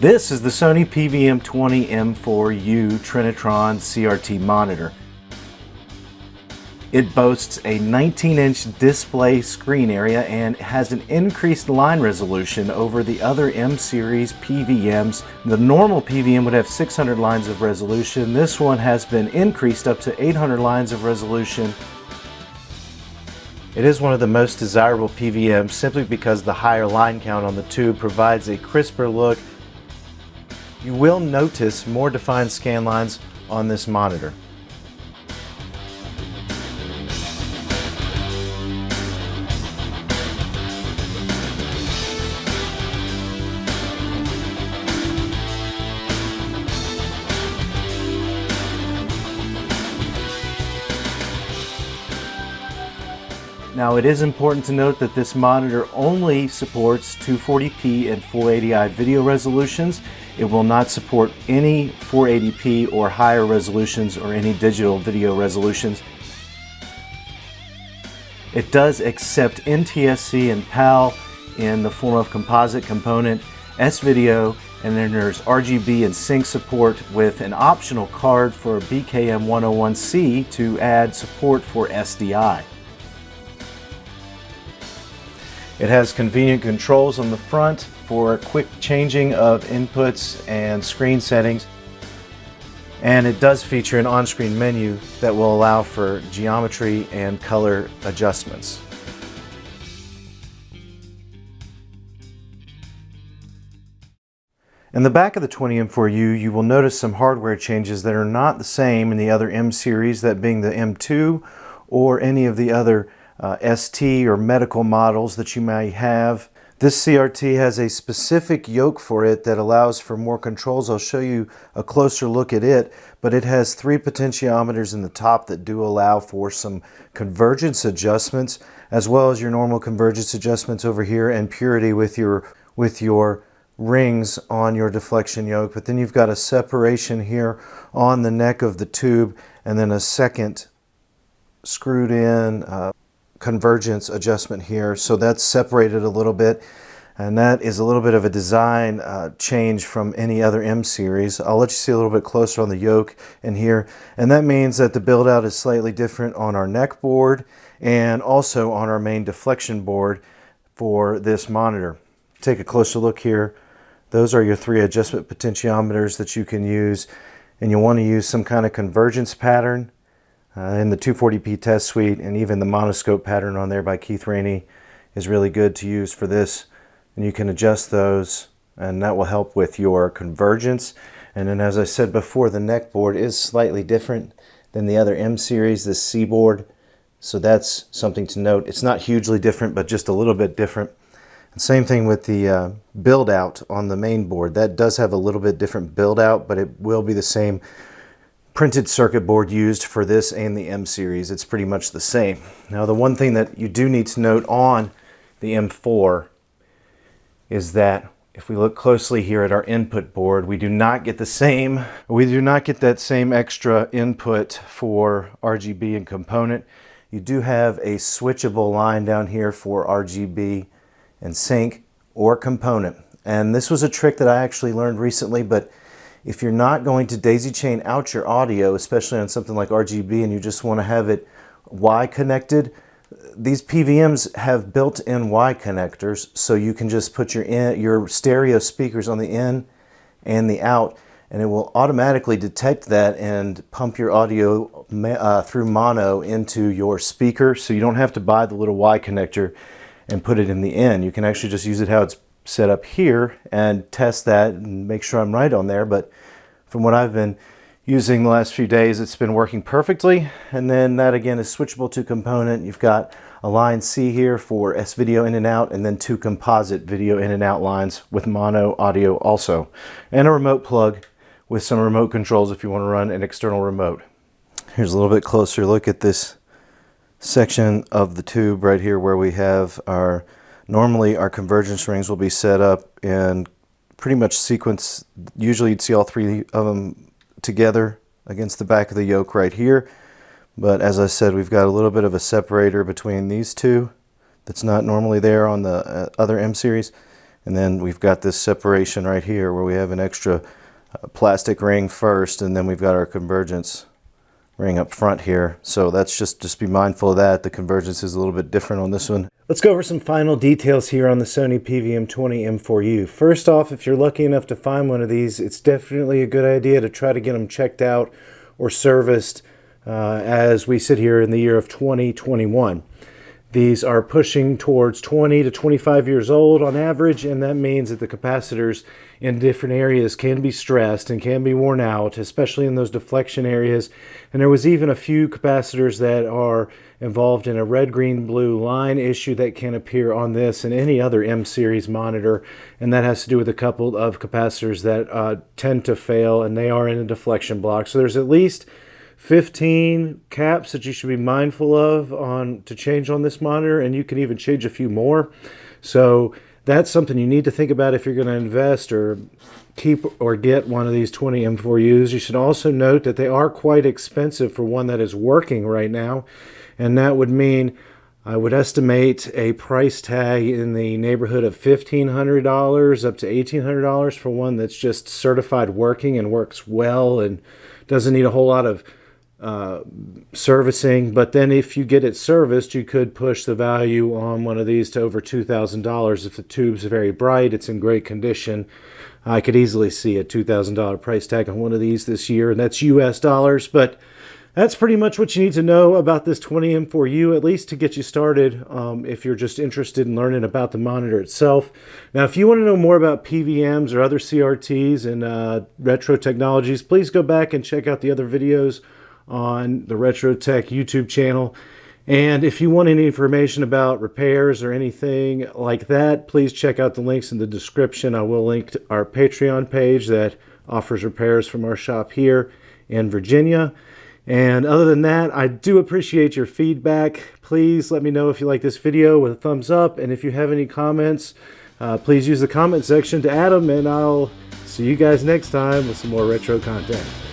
This is the Sony PVM20M4U Trinitron CRT monitor. It boasts a 19-inch display screen area and has an increased line resolution over the other M-series PVMs. The normal PVM would have 600 lines of resolution. This one has been increased up to 800 lines of resolution. It is one of the most desirable PVMs simply because the higher line count on the tube provides a crisper look you will notice more defined scan lines on this monitor. Now it is important to note that this monitor only supports 240p and 480i video resolutions. It will not support any 480p or higher resolutions or any digital video resolutions. It does accept NTSC and PAL in the form of composite component, S-Video, and then there's RGB and sync support with an optional card for BKM101C to add support for SDI. It has convenient controls on the front for quick changing of inputs and screen settings. And it does feature an on-screen menu that will allow for geometry and color adjustments. In the back of the 20M4U, you will notice some hardware changes that are not the same in the other M series, that being the M2 or any of the other uh, ST or medical models that you may have. This CRT has a specific yoke for it that allows for more controls. I'll show you a closer look at it, but it has three potentiometers in the top that do allow for some convergence adjustments, as well as your normal convergence adjustments over here and purity with your, with your rings on your deflection yoke. But then you've got a separation here on the neck of the tube and then a second screwed in uh, convergence adjustment here. So that's separated a little bit. And that is a little bit of a design uh, change from any other M series. I'll let you see a little bit closer on the yoke in here. And that means that the build out is slightly different on our neck board and also on our main deflection board for this monitor. Take a closer look here. Those are your three adjustment potentiometers that you can use. And you want to use some kind of convergence pattern in the 240p test suite and even the monoscope pattern on there by Keith Raney is really good to use for this. And you can adjust those and that will help with your convergence. And then as I said before the neck board is slightly different than the other M series the C board. So that's something to note. It's not hugely different but just a little bit different. And same thing with the uh, build out on the main board. That does have a little bit different build out but it will be the same printed circuit board used for this and the M series. It's pretty much the same. Now the one thing that you do need to note on the M4 is that if we look closely here at our input board, we do not get the same, we do not get that same extra input for RGB and component. You do have a switchable line down here for RGB and sync or component. And this was a trick that I actually learned recently, but if you're not going to daisy chain out your audio, especially on something like RGB and you just want to have it Y connected, these PVMs have built-in Y connectors so you can just put your in, your stereo speakers on the in and the out and it will automatically detect that and pump your audio uh, through mono into your speaker so you don't have to buy the little Y connector and put it in the in. You can actually just use it how it's set up here and test that and make sure I'm right on there. But from what I've been using the last few days, it's been working perfectly. And then that again is switchable to component. You've got a line C here for S-video in and out, and then two composite video in and out lines with mono audio also. And a remote plug with some remote controls if you want to run an external remote. Here's a little bit closer look at this section of the tube right here where we have our Normally our convergence rings will be set up in pretty much sequence. Usually you'd see all three of them together against the back of the yoke right here. But as I said, we've got a little bit of a separator between these two that's not normally there on the uh, other M series. And then we've got this separation right here where we have an extra uh, plastic ring first and then we've got our convergence ring up front here. So that's just, just be mindful of that. The convergence is a little bit different on this one. Let's go over some final details here on the Sony PVM20 M4U. First off, if you're lucky enough to find one of these, it's definitely a good idea to try to get them checked out or serviced uh, as we sit here in the year of 2021. These are pushing towards 20 to 25 years old on average, and that means that the capacitors in different areas can be stressed and can be worn out, especially in those deflection areas. And there was even a few capacitors that are involved in a red, green, blue line issue that can appear on this and any other M-series monitor, and that has to do with a couple of capacitors that uh, tend to fail, and they are in a deflection block. So there's at least 15 caps that you should be mindful of on to change on this monitor and you can even change a few more so that's something you need to think about if you're going to invest or keep or get one of these 20 M4Us. You should also note that they are quite expensive for one that is working right now and that would mean I would estimate a price tag in the neighborhood of $1,500 up to $1,800 for one that's just certified working and works well and doesn't need a whole lot of uh, servicing. But then if you get it serviced, you could push the value on one of these to over $2,000. If the tube's very bright, it's in great condition. I could easily see a $2,000 price tag on one of these this year, and that's US dollars. But that's pretty much what you need to know about this 20M4U, at least to get you started um, if you're just interested in learning about the monitor itself. Now, if you want to know more about PVMs or other CRTs and uh, retro technologies, please go back and check out the other videos on the Retro Tech YouTube channel. And if you want any information about repairs or anything like that, please check out the links in the description. I will link to our Patreon page that offers repairs from our shop here in Virginia. And other than that, I do appreciate your feedback. Please let me know if you like this video with a thumbs up. And if you have any comments, uh, please use the comment section to add them. And I'll see you guys next time with some more retro content.